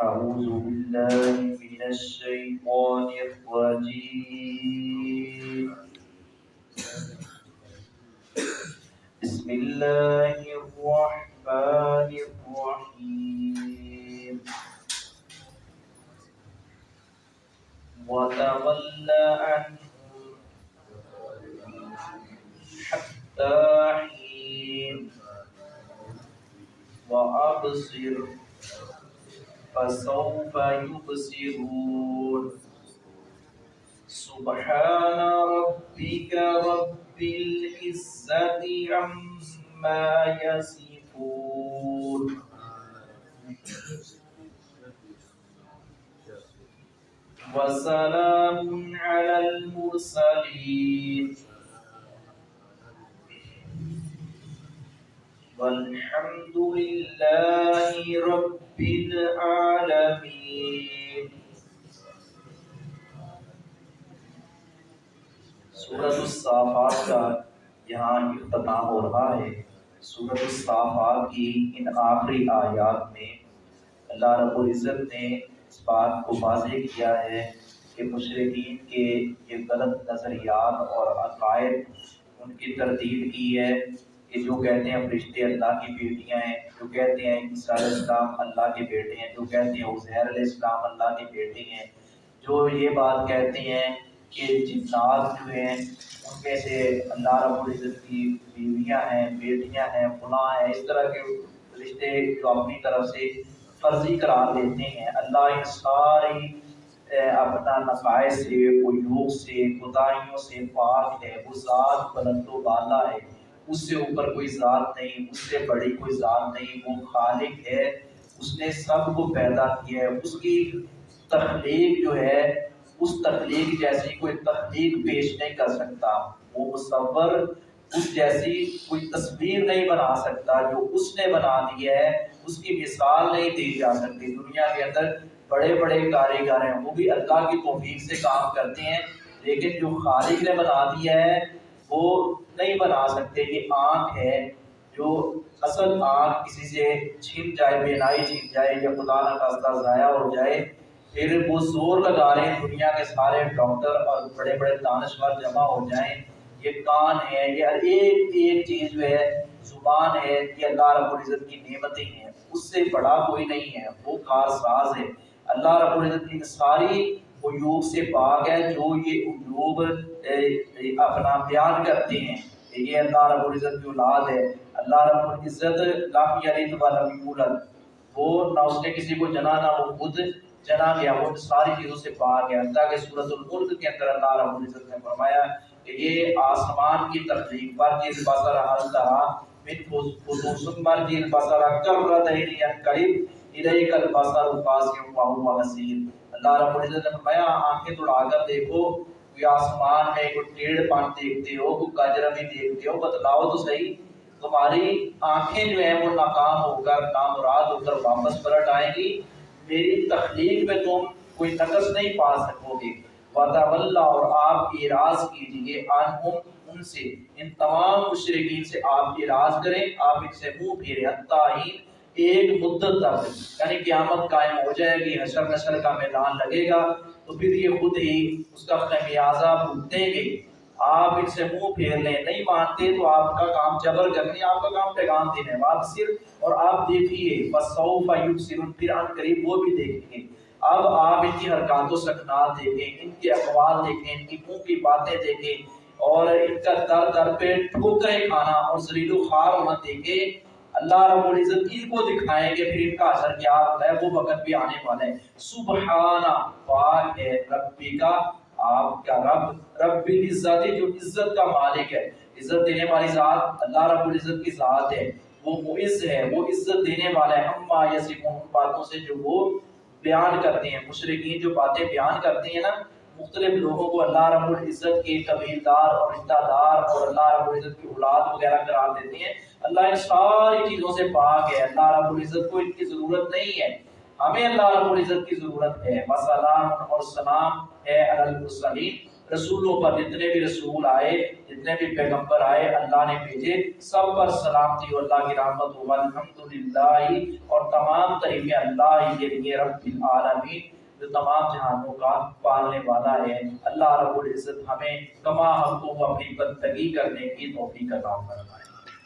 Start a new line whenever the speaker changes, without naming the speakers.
أعوذ بالله من الشيطان الرجيم. بسم الله الرحمن الرحيم. وتولى عنهم حتى حين. وأبصر فسوف يبصرون. سبحان ربك رب العزة عما يصفون. وسلام على المرسلين. والحمد لله رب العالمين سورة الصافات کا یہاں اختتام ہو رہا ہے۔ سورة الصافات کی ان آخری آیات میں اللہ رب العزت نے اس بات کو واضح کیا ہے کہ مشرقین کے یہ غلط نظریات اور عقائد ان کی تردید کی ہے۔ کہ جو کہتے ہیں فرشتے اللہ کی بیٹیاں ہیں، جو کہتے ہیں عیسیٰ علیہ السلام اللہ کے بیٹے ہیں، جو کہتے ہیں عزیر علیہ السلام اللہ کے بیٹے ہیں، جو یہ بات کہتے ہیں کہ جنات جو ہیں، ان میں سے اللہ رب العزت کی بیویاں ہیں، بیٹیاں ہیں، فلاں ہیں، اس طرح کے رشتے جو اپنی طرف سے فرضی قرار دیتے ہیں۔ اللہ ان ساری اپنا نقائص سے عیوب سے خدائیوں سے پاک ہے، وہ ذات بلند و بالا ہے۔ اس سے اوپر کوئی ذات نہیں، اس سے بڑی کوئی ذات نہیں، وہ خالق ہے، اس نے سب کو پیدا کیا ہے۔ اس کی تخلیق جو ہے، اس تخلیق جیسی کوئی تخلیق پیش نہیں کر سکتا۔ وہ مصور، اس جیسی کوئی تصویر نہیں بنا سکتا جو اس نے بنا دیا ہے۔ اس کی مثال نہیں دی جا سکتی۔ دنیا کے اندر بڑے بڑے کاریگر ہیں، وہ بھی اللہ کی توفیق سے کام کرتے ہیں، لیکن جو خالق نے بنا دیا ہے وہ نہیں بنا سکتے یہ آنکھ ہے جو اصل آنکھ کسی سے چھین جائے بینائی چھین جائے یا خدا نخواستہ ضائع ہو جائے، پھر وہ زور لگا رہے ہیں دنیا کے سارے ڈاکٹر اور بڑے بڑے دانشور جمع ہو جائیں۔ یہ کان ہے، یہ ایک ایک چیز جو ہے، زبان ہے، یہ اللہ رب العزت کی نعمتیں ہیں۔ اس سے بڑا کوئی نہیں ہے، وہ کار ساز ہے۔ اللہ رب العزت کی ساری عیوب سے پاک ہے جو یہ عیوب اپنا بیان کرتے ہیں۔ یہ اللہ رب العزت کی اولاد ہے۔ اللہ رب العزت لم یلد ولم یولد۔ وہ نہ اس نے کسی کو جنا، نہ وہ خود جنا گیا۔ وہ ساری چیزوں سے پاک ہے۔ اللہ کے سورۃ الملک کے اندر اللہ رب العزت نے فرمایا کہ یہ آسمان کی تخلیق پر جس بصر حل تھا من خصوص پر جس بصر کرتین قریب الیک البصر قاسم وهو بصیر اللہ رب العزت نے فرمایا، آنکھیں توڑا کر دیکھو، کوئی آسمان میں کوئی ٹیڑھ پان دیکھتے ہو، کوئی کجرا بھی دیکھتے ہو، بتلاؤ تو صحیح، تمہاری آنکھیں جو ہیں وہ ناکام ہو کر، نامراد ہو کر واپس پلٹ آئیں گی۔ میری تخلیق میں تم کوئی نقص نہیں پا سکو گے۔ وَتَوَلَّا اور آپ اعراض کیجیے عنہم، ان سے، ان تمام مشرقین سے آپ اعراض کریں۔ آپ ان سے منہ پھیرے، حتیٰ ایک مدت تک یعنی قیامت قائم ہو جائے گی، حشر نشر کا میدان لگے گا۔ تو پھر یہ خود ہی اس کا خمیازہ بھگتیں گے۔ آپ ان سے منہ پھیر لیں نہیں مانتے تو آپ کا کام جبر کرنی آپ کا کام پیغام دینے آپ صرف۔ اور آپ دیکھیے بسوف یبصرون پھر ان قریب وہ بھی دیکھیں گے۔ اب آپ ان کی حرکات و سکنات دیکھیں، ان کے اقوال دیکھیں، ان کی منہ کی باتیں دیکھیں۔ اور ان کا در در پہ ٹھوکریں کھانا اور ذلیل و خوار ہونا دیکھیں۔ اللہ رب العزت ان کو دکھائیں گے، پھر ان کا اثر کیا ہوتا ہے؟ وہ وقت بھی آنے والا ہے۔ سبحانہ، پاک ہے ربی کا۔ آپ کا رب؟ رب العزت جو عزت کا مالک ہے۔ عزت دینے والی ذات اللہ رب العزت کی ذات ہے۔ وہ معز ہے، وہ عزت دینے والا ہے۔ اما یسمون باتوں سے جو وہ بیان کرتے ہیں۔ مشرقین جو باتیں بیان کرتے ہیں نا مختلف لوگوں کو اللہ رب العزت کے قبیلدار اور رشتہ دار اور اللہ رب العزت کی اولاد وغیرہ قرار دیتے ہیں۔ اللہ ان ساری چیزوں سے پاک ہے۔ اللہ رب العزت کو ان کی ضرورت نہیں ہے۔ ہمیں اللہ رب العزت کی ضرورت ہے۔ وسلام اور سلام ہے المرسلین۔ رسولوں پر جتنے بھی رسول آئے، جتنے بھی پیغمبر آئے، اللہ نے بھیجے۔ سب پر سلامتی و اللہ کی رحمت ہوا الحمدللہ اور تمام طریقے اللہ کے لیے رب العالمین۔ جو تمام جہانوں کا پالنے والا ہے، اللہ رب العزت ہمیں کما حقوق اپنی بندگی کرنے کی توفیق عطا فرمائے۔